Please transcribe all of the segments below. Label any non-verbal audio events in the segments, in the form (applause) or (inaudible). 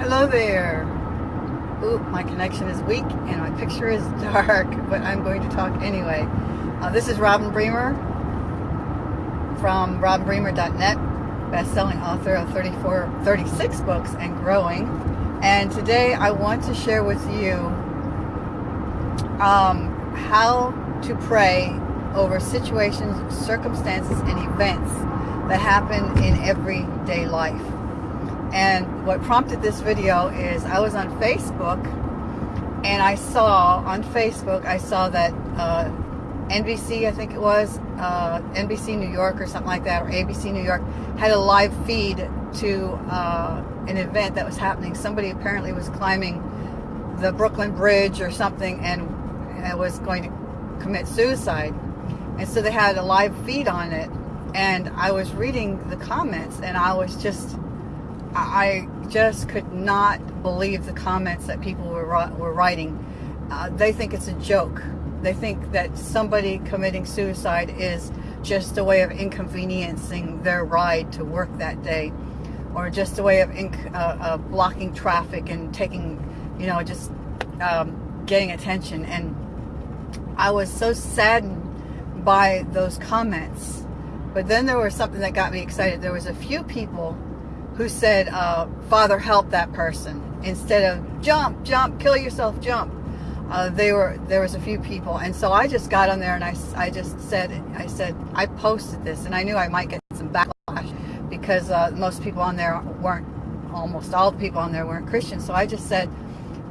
Hello there. Ooh, my connection is weak and my picture is (laughs) dark, but I'm going to talk anyway. Uh, this is Robin Bremer from robinbremer.net, best-selling author of 34, 36 books and growing. And today I want to share with you um, how to pray over situations, circumstances, and events that happen in everyday life. And what prompted this video is I was on Facebook and I saw on Facebook, I saw that uh, NBC, I think it was, uh, NBC New York or something like that, or ABC New York, had a live feed to uh, an event that was happening. Somebody apparently was climbing the Brooklyn Bridge or something and, and was going to commit suicide. And so they had a live feed on it. And I was reading the comments and I was just I just could not believe the comments that people were, were writing. Uh, they think it's a joke. They think that somebody committing suicide is just a way of inconveniencing their ride to work that day or just a way of uh, uh, blocking traffic and taking, you know, just um, getting attention. And I was so saddened by those comments. But then there was something that got me excited. There was a few people who said, uh, Father, help that person. Instead of jump, jump, kill yourself, jump. Uh, they were there was a few people and so I just got on there and I, I just said I said I posted this and I knew I might get some backlash because uh, most people on there weren't almost all the people on there weren't Christians so I just said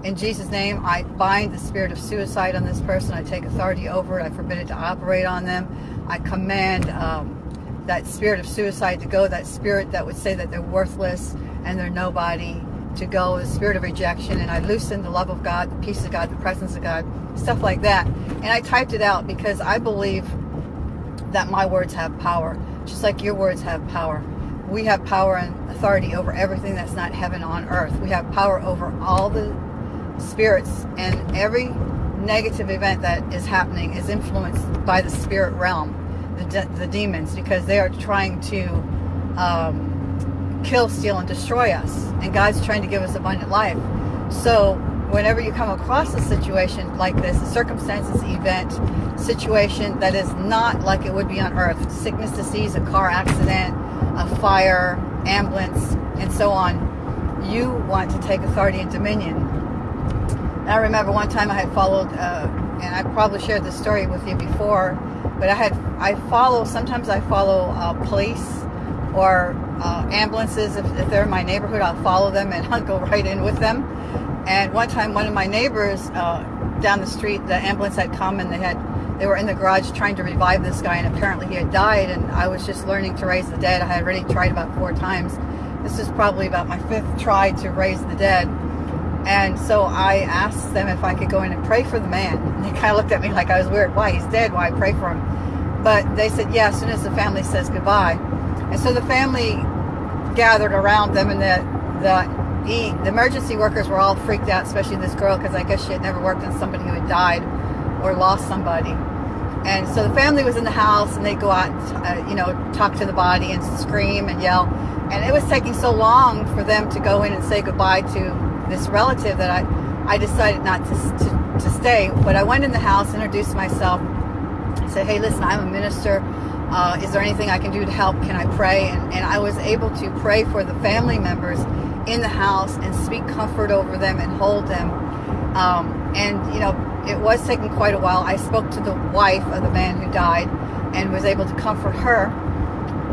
in Jesus name I bind the spirit of suicide on this person I take authority over it I forbid it to operate on them I command um, that spirit of suicide to go, that spirit that would say that they're worthless and they're nobody to go, the spirit of rejection, and I loosened the love of God, the peace of God, the presence of God, stuff like that. And I typed it out because I believe that my words have power, just like your words have power. We have power and authority over everything that's not heaven on earth. We have power over all the spirits and every negative event that is happening is influenced by the spirit realm the, the demons because they are trying to um, kill, steal, and destroy us. And God's trying to give us abundant life. So whenever you come across a situation like this, a circumstances, event, situation that is not like it would be on earth, sickness, disease, a car accident, a fire, ambulance, and so on, you want to take authority and dominion. I remember one time I had followed, uh, and I probably shared this story with you before, but I had I follow sometimes I follow uh, police or uh, ambulances if, if, they're in my neighborhood I'll follow them and (laughs) I'll go right in with them and one time one of my neighbors uh, down the street the ambulance had come and they had they were in the garage trying to revive this guy and apparently he had died and I was just learning to raise the dead I had already tried about four times this is probably about my fifth try to raise the dead and so I asked them if I could go in and pray for the man. (laughs) And they kind of looked at me like I was weird. Why? He's dead. Why pray for him? But they said, yeah, as soon as the family says goodbye. And so the family gathered around them and the, the, the emergency workers were all freaked out, especially this girl, because I guess she had never worked on somebody who had died or lost somebody. And so the family was in the house and they'd go out, and, uh, you know, talk to the body and scream and yell. And it was taking so long for them to go in and say goodbye to this relative that I, I decided not to, to, to stay. But I went in the house, introduced myself, said, hey, listen, I'm a minister. Uh, is there anything I can do to help? Can I pray? And, and I was able to pray for the family members in the house and speak comfort over them and hold them. Um, and, you know, it was taking quite a while. I spoke to the wife of the man who died and was able to comfort her.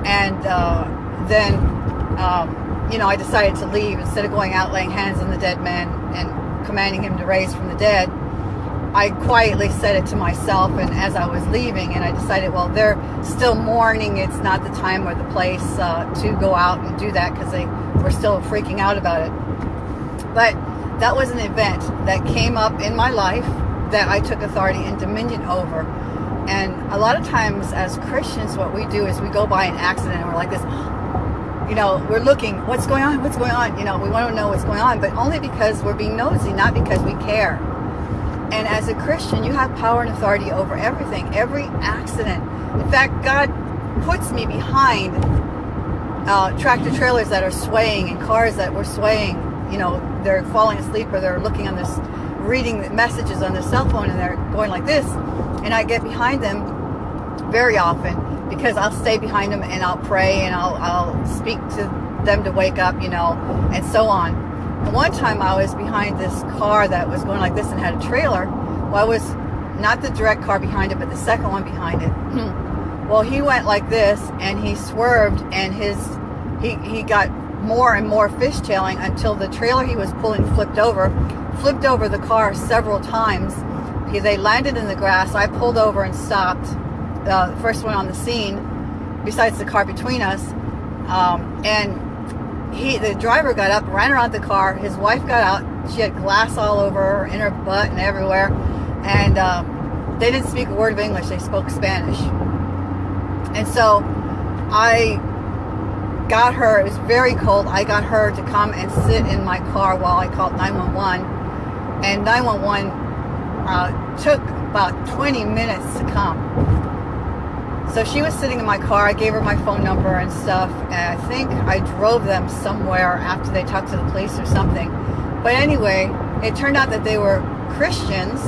And uh, then um, you know, I decided to leave instead of going out laying hands on the dead man and commanding him to raise from the dead. I quietly said it to myself and as I was leaving and I decided, well, they're still mourning. It's not the time or the place uh, to go out and do that because they were still freaking out about it. But that was an event that came up in my life that I took authority and dominion over. And a lot of times as Christians, what we do is we go by an accident and we're like this, you know, we're looking, what's going on, what's going on, you know, we want to know what's going on, but only because we're being nosy, not because we care. And as a Christian, you have power and authority over everything, every accident. In fact, God puts me behind uh, tractor trailers that are swaying and cars that were swaying you know, they're falling asleep or they're looking on this, reading messages on their cell phone and they're going like this. And I get behind them very often because I'll stay behind them and I'll pray and I'll, I'll speak to them to wake up, you know, and so on. One time I was behind this car that was going like this and had a trailer. Well, I was not the direct car behind it, but the second one behind it. well, he went like this and he swerved and his, he, he got more and more fishtailing until the trailer he was pulling flipped over, flipped over the car several times. He, they landed in the grass. I pulled over and stopped uh, the first one on the scene, besides the car between us. Um, and he, the driver got up, ran around the car. His wife got out. She had glass all over her, in her butt and everywhere. And um, they didn't speak a word of English. They spoke Spanish. And so I got her, it was very cold. I got her to come and sit in my car while I called 911. And 911 uh, took about 20 minutes to come. So she was sitting in my car. I gave her my phone number and stuff. And I think I drove them somewhere after they talked to the police or something. But anyway, it turned out that they were Christians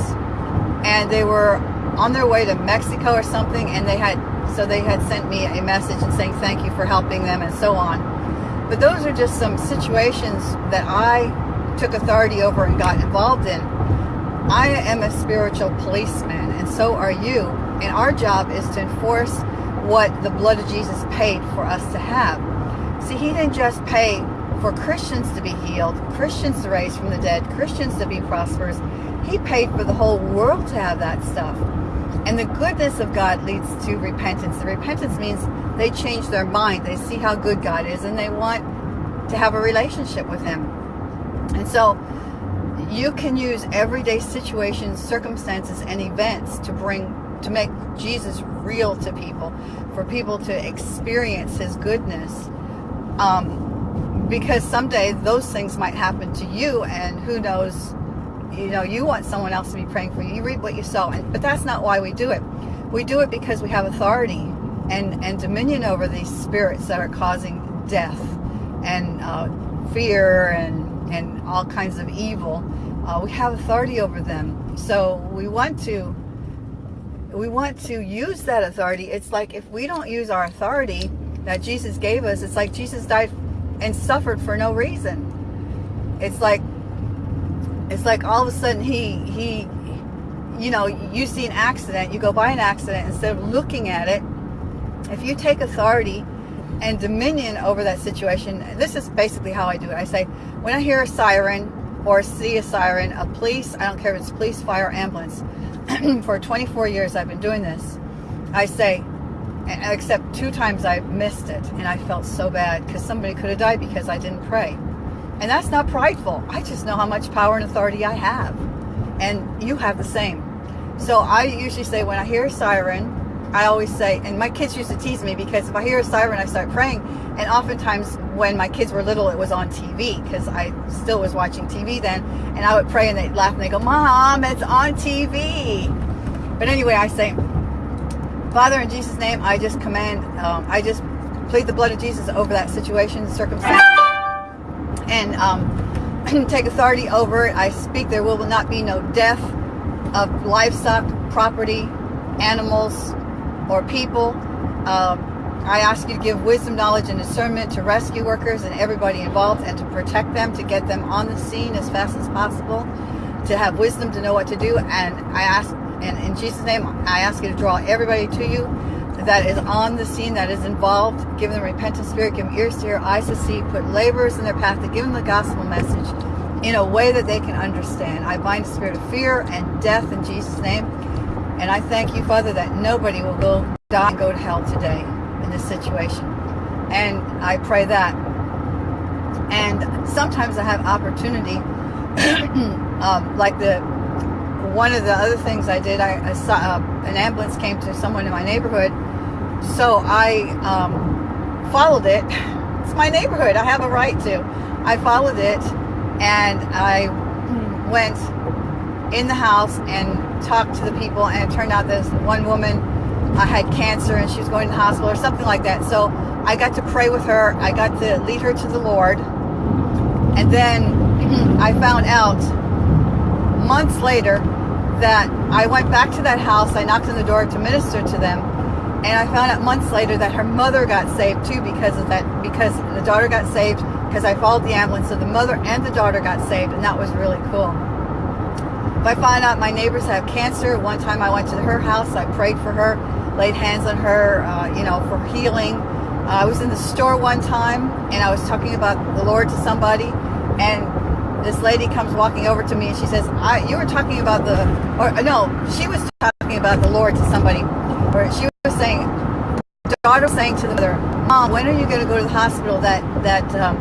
and they were on their way to Mexico or something. And they had, so they had sent me a message and saying thank you for helping them and so on. But those are just some situations that I took authority over and got involved in. I am a spiritual policeman and so are you and our job is to enforce what the blood of Jesus paid for us to have. See, he didn't just pay for Christians to be healed, Christians to raise from the dead, Christians to be prosperous. He paid for the whole world to have that stuff. And the goodness of God leads to repentance. The repentance means they change their mind. They see how good God is and they want to have a relationship with him. And so you can use everyday situations, circumstances, and events to bring to make Jesus real to people, for people to experience his goodness. Um, because someday those things might happen to you and who knows, you know, you want someone else to be praying for you. You read what you saw, and, but that's not why we do it. We do it because we have authority and, and dominion over these spirits that are causing death and uh, fear and, and all kinds of evil. Uh, we have authority over them. So we want to we want to use that authority. It's like if we don't use our authority that Jesus gave us, it's like Jesus died and suffered for no reason. It's like it's like all of a sudden he he you know, you see an accident, you go by an accident instead of looking at it. If you take authority and dominion over that situation, this is basically how I do it. I say, when I hear a siren or see a siren, a police, I don't care if it's police, fire, ambulance, (clears throat) for 24 years I've been doing this, I say, except two times I missed it and I felt so bad because somebody could have died because I didn't pray. And that's not prideful. I just know how much power and authority I have. And you have the same. So I usually say when I hear a siren, I always say, and my kids used to tease me because if I hear a siren, I start praying. And oftentimes when my kids were little, it was on TV because I still was watching TV then. And I would pray and they'd laugh and they go, Mom, it's on TV. But anyway, I say, Father, in Jesus' name, I just command, um, I just plead the blood of Jesus over that situation, circumstance, and um, (clears throat) take authority over it. I speak there will not be no death of livestock, property, animals, or people. Um, I ask you to give wisdom, knowledge, and discernment to rescue workers and everybody involved and to protect them, to get them on the scene as fast as possible, to have wisdom to know what to do. And I ask, and in Jesus' name, I ask you to draw everybody to you that is on the scene, that is involved. Give them repentant spirit, give them ears to hear, eyes to see, put laborers in their path to give them the gospel message in a way that they can understand. I bind the spirit of fear and death in Jesus' name. And I thank you, Father, that nobody will go die and go to hell today in this situation. And I pray that. And sometimes I have opportunity, (clears throat) um, like the one of the other things I did, I, I saw uh, an ambulance came to someone in my neighborhood, so I um, followed it. (laughs) It's my neighborhood. I have a right to. I followed it, and I went in the house and talked to the people and it turned out this one woman uh, had cancer and she was going to the hospital or something like that. So I got to pray with her. I got to lead her to the Lord. And then (clears throat) I found out months later that I went back to that house. I knocked on the door to minister to them. And I found out months later that her mother got saved too because of that, because the daughter got saved because I followed the ambulance. So the mother and the daughter got saved and that was really cool. If I find out my neighbors have cancer, one time I went to her house, I prayed for her, laid hands on her, uh, you know, for healing. Uh, I was in the store one time and I was talking about the Lord to somebody and this lady comes walking over to me and she says, I, you were talking about the, or no, she was talking about the Lord to somebody, or she was saying, daughter was saying to the mother, Mom, when are you going to go to the hospital? That, that, um,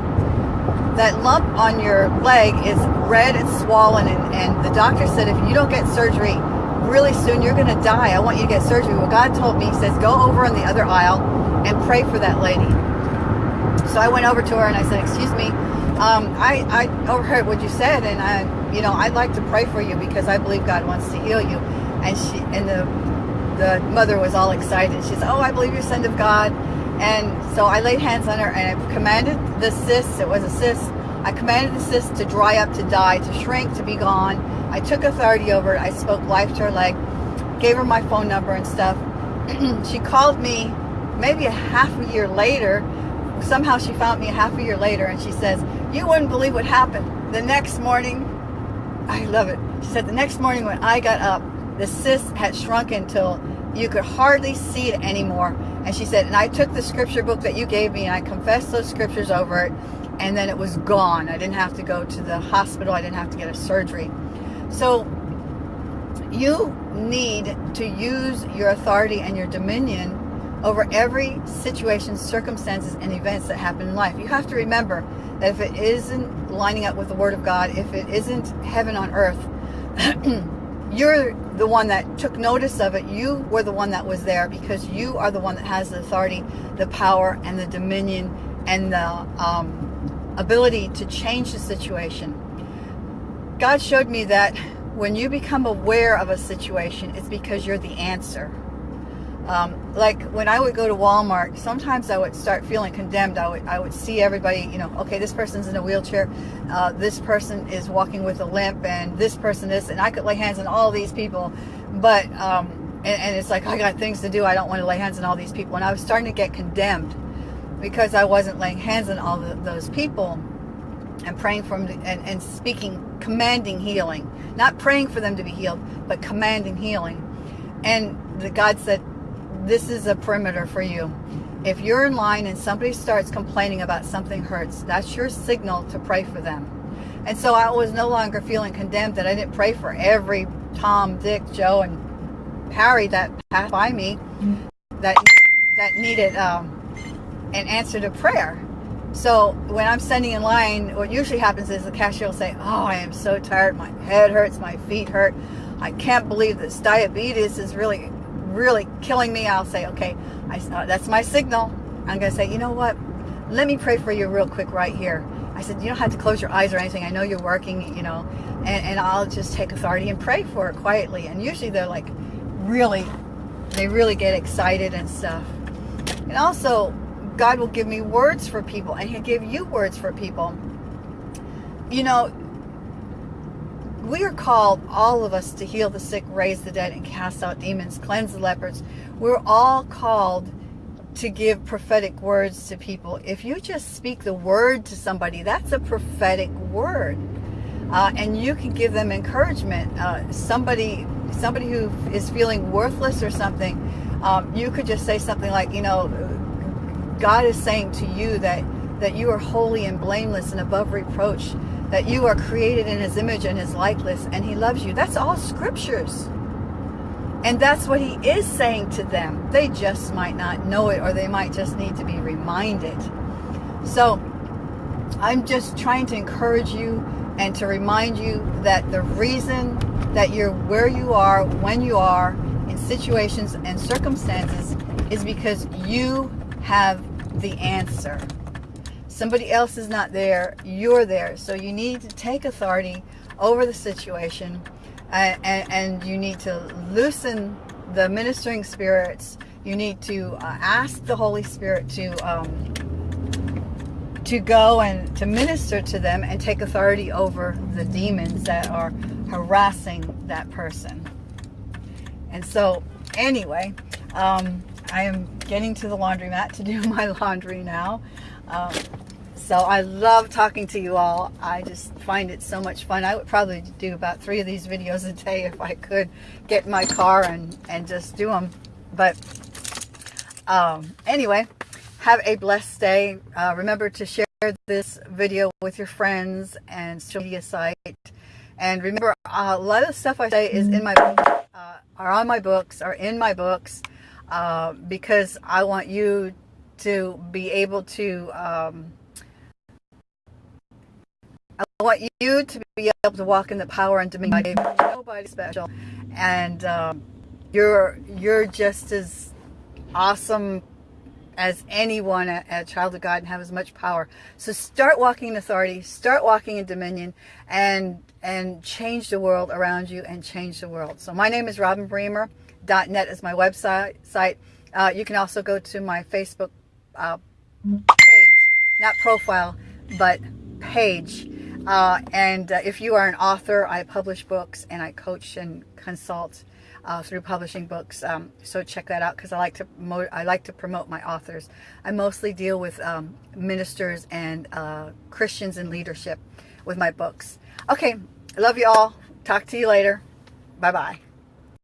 that lump on your leg is red and swollen and, and the doctor said if you don't get surgery really soon, you're going to die. I want you to get surgery. Well, God told me, he says, go over on the other aisle and pray for that lady. So I went over to her and I said, excuse me, um, I, I overheard what you said, and I, you know, I'd like to pray for you because I believe God wants to heal you. And she, and the, the mother was all excited. She said, "Oh, I believe you're sent of God." And so I laid hands on her and I commanded the cyst. It was a cyst. I commanded the cyst to dry up, to die, to shrink, to be gone. I took authority over it. I spoke life to her leg, gave her my phone number and stuff. (clears throat) she called me maybe a half a year later somehow she found me a half a year later and she says, you wouldn't believe what happened. The next morning, I love it. She said, the next morning when I got up, the cyst had shrunk until you could hardly see it anymore. And she said, and I took the scripture book that you gave me and I confessed those scriptures over it and then it was gone. I didn't have to go to the hospital. I didn't have to get a surgery. So you need to use your authority and your dominion over every situation, circumstances, and events that happen in life. You have to remember that if it isn't lining up with the Word of God, if it isn't heaven on earth, (clears throat) you're the one that took notice of it. You were the one that was there because you are the one that has the authority, the power, and the dominion, and the um, ability to change the situation. God showed me that when you become aware of a situation, it's because you're the answer. Um, like when I would go to Walmart, sometimes I would start feeling condemned. I would, I would see everybody, you know, okay, this person's in a wheelchair, uh, this person is walking with a limp, and this person is, and I could lay hands on all these people, but, um, and, and it's like, I got things to do, I don't want to lay hands on all these people, and I was starting to get condemned because I wasn't laying hands on all the, those people and praying for them to, and, and speaking, commanding healing, not praying for them to be healed, but commanding healing. And the, God said, this is a perimeter for you. If you're in line and somebody starts complaining about something hurts, that's your signal to pray for them. And so I was no longer feeling condemned that I didn't pray for every Tom, Dick, Joe, and Harry that passed by me that that needed um, an answer to prayer. So when I'm standing in line, what usually happens is the cashier will say, oh, I am so tired. My head hurts. My feet hurt. I can't believe this diabetes is really really killing me, I'll say, okay, I, uh, that's my signal. I'm going to say, you know what? Let me pray for you real quick right here. I said, you don't have to close your eyes or anything. I know you're working, you know, and, and I'll just take authority and pray for it quietly. And usually they're like really, they really get excited and stuff. And also, God will give me words for people and he'll give you words for people. You know, we are called, all of us, to heal the sick, raise the dead, and cast out demons, cleanse the lepers. We're all called to give prophetic words to people. If you just speak the word to somebody, that's a prophetic word. Uh, and you can give them encouragement. Uh, somebody somebody who is feeling worthless or something, um, you could just say something like, you know, God is saying to you that, that you are holy and blameless and above reproach that you are created in his image and his likeness and he loves you. That's all scriptures. And that's what he is saying to them. They just might not know it or they might just need to be reminded. So I'm just trying to encourage you and to remind you that the reason that you're where you are, when you are, in situations and circumstances is because you have the answer. Somebody else is not there. You're there. So you need to take authority over the situation and, and, and you need to loosen the ministering spirits. You need to uh, ask the Holy Spirit to um, to go and to minister to them and take authority over the demons that are harassing that person. And so anyway, um, I am getting to the laundromat to do (laughs) my laundry now. Um, so I love talking to you all. I just find it so much fun. I would probably do about three of these videos a day if I could get in my car and, and just do them. But um, anyway, have a blessed day. Uh, remember to share this video with your friends and social media site. And remember, uh, a lot of the stuff I say is in my book, uh, are on my books, are in my books, uh, because I want you to be able to um, want you to be able to walk in the power and dominion. Nobody special, and um, you're you're just as awesome as anyone a, child of God and have as much power. So start walking in authority, start walking in dominion, and and change the world around you and change the world. So my name is Robin Bremer. .net is my website. Site. Uh, you can also go to my Facebook uh, page, not profile, but page uh, and uh, if you are an author, I publish books and I coach and consult uh, through publishing books. Um, so check that out because I like to I like to promote my authors. I mostly deal with um, ministers and uh, Christians in leadership with my books. Okay, I love you all. Talk to you later. Bye bye.